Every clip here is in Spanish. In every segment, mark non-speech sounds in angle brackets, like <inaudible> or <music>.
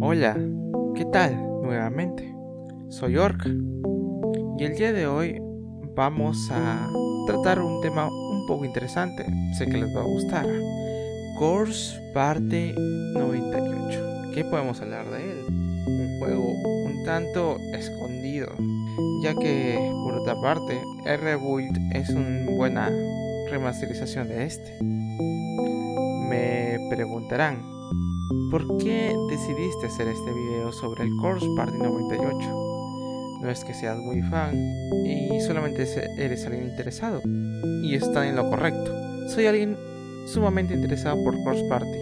Hola, ¿qué tal? Nuevamente, soy Orc y el día de hoy vamos a tratar un tema un poco interesante, sé que les va a gustar. Course Parte 98. ¿Qué podemos hablar de él? Un juego un tanto escondido, ya que por otra parte, R-Build es una buena remasterización de este. Me preguntarán, ¿por qué decidiste hacer este video sobre el Course Party 98? No es que seas muy fan y solamente eres alguien interesado, y está en lo correcto. Soy alguien sumamente interesado por Course Party,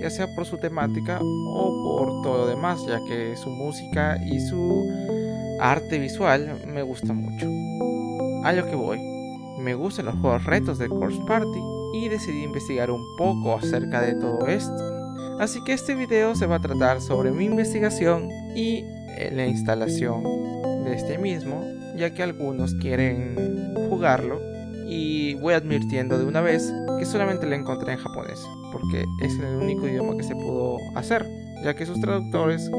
ya sea por su temática o por todo lo demás, ya que su música y su arte visual me gusta mucho. A lo que voy, me gustan los juegos retos de Course Party y decidí investigar un poco acerca de todo esto. Así que este video se va a tratar sobre mi investigación y la instalación de este mismo, ya que algunos quieren jugarlo y voy advirtiendo de una vez que solamente lo encontré en japonés, porque es el único idioma que se pudo hacer, ya que sus traductores,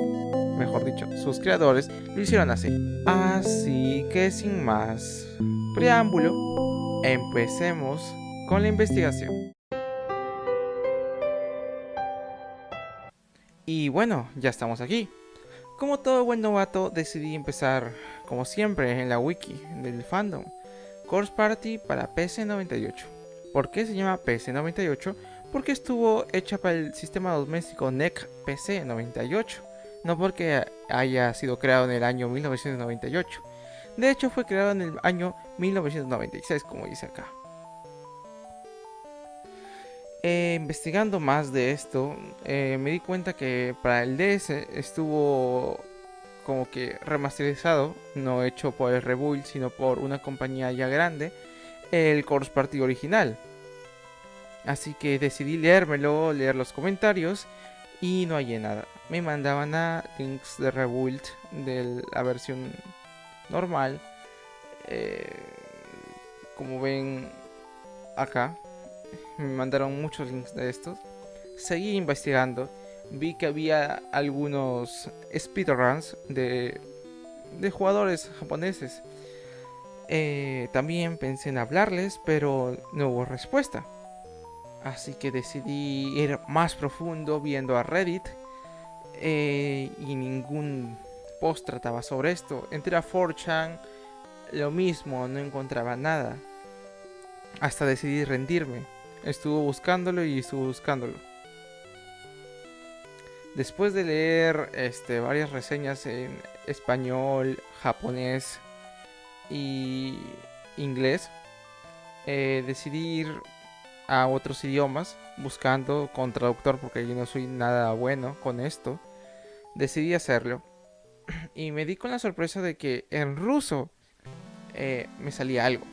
mejor dicho, sus creadores, lo hicieron así. Así que sin más preámbulo, empecemos con la investigación. Bueno, ya estamos aquí. Como todo buen novato, decidí empezar, como siempre, en la wiki del fandom. Course Party para PC98. ¿Por qué se llama PC98? Porque estuvo hecha para el sistema doméstico NEC PC98, no porque haya sido creado en el año 1998. De hecho, fue creado en el año 1996, como dice acá. Eh, investigando más de esto, eh, me di cuenta que para el DS estuvo como que remasterizado, no hecho por el Rebuild, sino por una compañía ya grande, el Course Party original. Así que decidí leérmelo, leer los comentarios y no hallé nada. Me mandaban a links de Rebuild de la versión normal. Eh, como ven acá, me mandaron muchos links de estos. Seguí investigando, vi que había algunos speedruns de, de jugadores japoneses. Eh, también pensé en hablarles, pero no hubo respuesta. Así que decidí ir más profundo viendo a Reddit. Eh, y ningún post trataba sobre esto. Entré a 4chan, lo mismo, no encontraba nada. Hasta decidí rendirme. Estuvo buscándolo y estuvo buscándolo. Después de leer este, varias reseñas en español, japonés y inglés, eh, decidí ir a otros idiomas buscando con traductor porque yo no soy nada bueno con esto. Decidí hacerlo <clears throat> y me di con la sorpresa de que en ruso eh, me salía algo.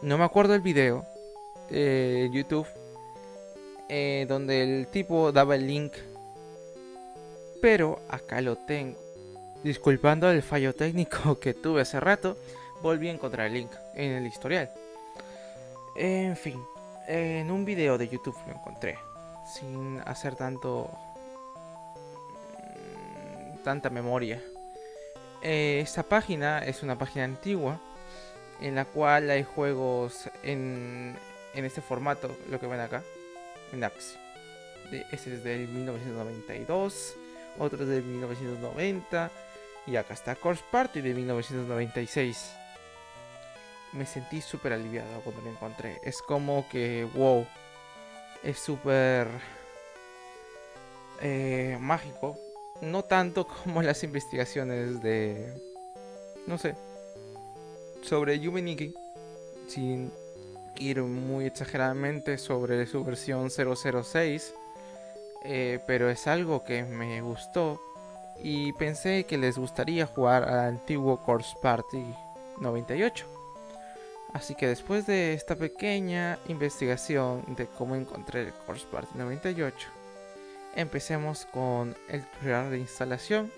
No me acuerdo el video, eh, YouTube eh, donde el tipo daba el link. Pero acá lo tengo. Disculpando el fallo técnico <laughs> que tuve hace rato, volví a encontrar el link en el historial. En fin, en un video de YouTube lo encontré. Sin hacer tanto... Mm, tanta memoria. Eh, esta página es una página antigua en la cual hay juegos en, en este formato, lo que ven acá, en Axi. De, ese es del 1992, otro es del 1990 y acá está Course Party de 1996. Me sentí súper aliviado cuando lo encontré. Es como que, wow, es súper eh, mágico. No tanto <laughs> como las investigaciones de, no sé, sobre Yumeniki, sin ir muy exageradamente sobre su versión 006, eh, pero es algo que me gustó y pensé que les gustaría jugar al antiguo Course Party 98. Así que después de esta pequeña investigación de cómo encontré el Course Party 98, empecemos con el tutorial de instalación.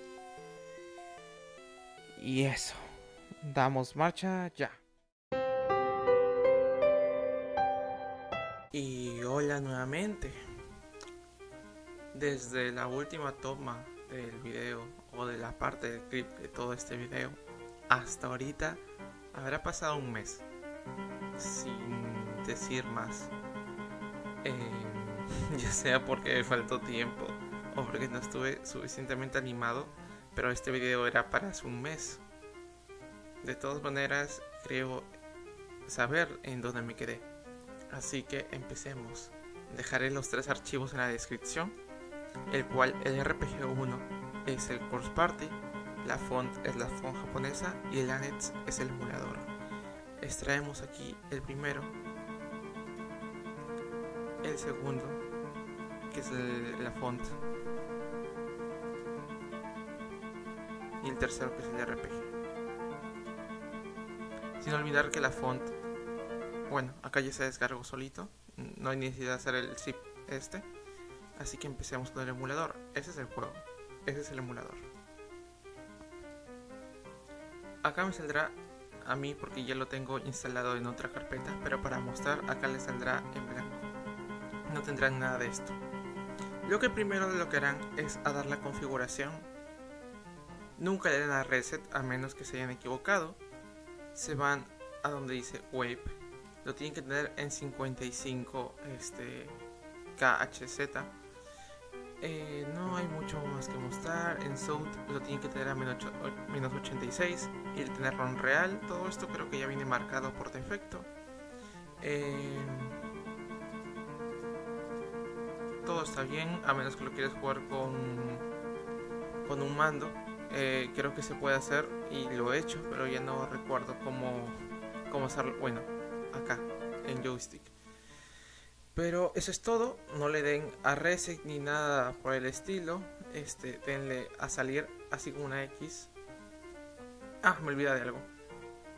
Y eso, damos marcha ya. Y hola nuevamente. desde la última toma del video o de la parte del clip de todo este video hasta ahorita habrá pasado un mes sin decir más. Eh, <laughs> ya sea porque me faltó tiempo o porque no estuve suficientemente animado pero este video era para hace un mes. De todas maneras creo saber en dónde me quedé así que empecemos dejaré los tres archivos en la descripción el cual el RPG1 es el course party, la font es la font japonesa y el annex es el emulador. Extraemos aquí el primero, el segundo, que es la font, y el tercero que es el RPG. Sin olvidar que la font, bueno, acá ya se descargó solito, no hay necesidad de hacer el zip este Así que empecemos con el emulador. Ese es el juego. Ese es el emulador. Acá me saldrá a mí porque ya lo tengo instalado en otra carpeta, pero para mostrar acá le saldrá en blanco. No tendrán nada de esto. Lo que primero lo que harán es a dar la configuración. Nunca le den a reset a menos que se hayan equivocado. Se van a donde dice wave. Lo tienen que tener en 55 este, KHZ eh, no hay mucho más que mostrar. En South lo tiene que tener a menos 86 y el tenerlo en real. Todo esto creo que ya viene marcado por defecto. Eh, todo está bien, a menos que lo quieras jugar con, con un mando. Eh, creo que se puede hacer y lo he hecho, pero ya no recuerdo cómo, cómo hacerlo. Bueno, acá, en joystick. Pero eso es todo, no le den a reset ni nada por el estilo. Este, denle a salir así una X. Ah, me olvidé de algo.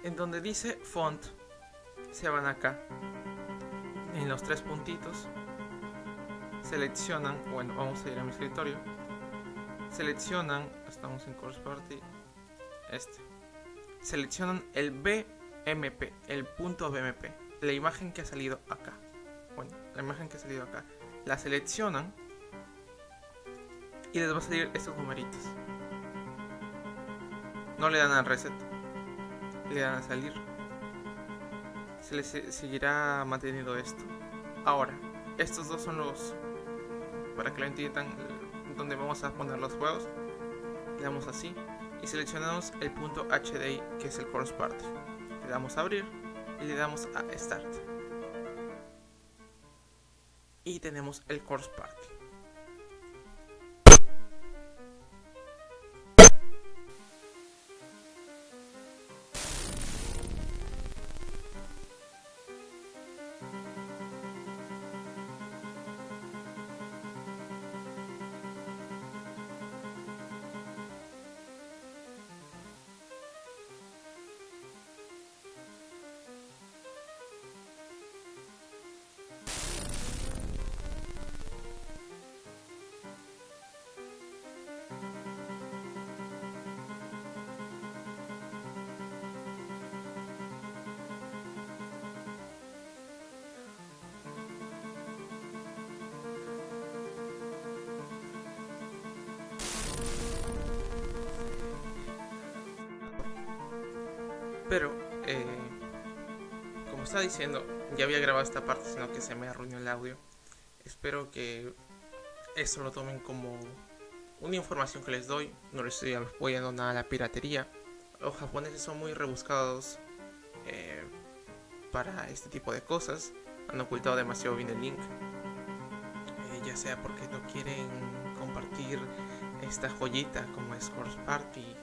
En donde dice font, se van acá. En los tres puntitos. Seleccionan, bueno, vamos a ir a mi escritorio. Seleccionan, estamos en Course Party. Este. Seleccionan el BMP, el punto BMP, la imagen que ha salido acá bueno, la imagen que ha salido acá, la seleccionan y les va a salir estos numeritos. No le dan al reset, le dan a salir. Se les seguirá manteniendo esto. Ahora, estos dos son los, para que lo entiendan, donde vamos a poner los juegos. Le damos así y seleccionamos el punto HDI que es el course party. Le damos a abrir y le damos a start y tenemos el course party. Pero, eh, como estaba diciendo, ya había grabado esta parte, sino que se me arruinó el audio. Espero que esto lo tomen como una información que les doy. No les estoy apoyando nada a la piratería. Los japoneses son muy rebuscados eh, para este tipo de cosas. Han ocultado demasiado bien el link. Eh, ya sea porque no quieren compartir esta joyita como es Party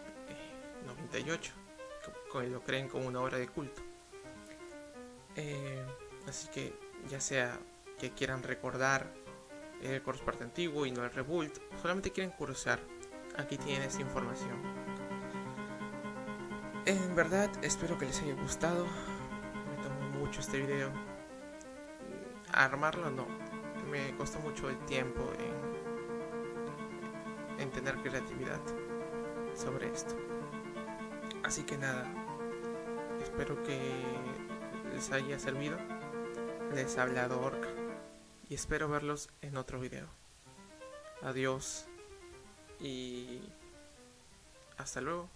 98 lo creen como una obra de culto. Eh, así que ya sea que quieran recordar el course parte antiguo y no el rebuild, solamente quieren cursar, aquí tienen esta información. En verdad, espero que les haya gustado. Me tomó mucho este video. Armarlo no, me costó mucho el tiempo en, en tener creatividad sobre esto. Así que nada, espero que les haya servido. Les ha hablado Orca y espero verlos en otro video. Adiós y hasta luego.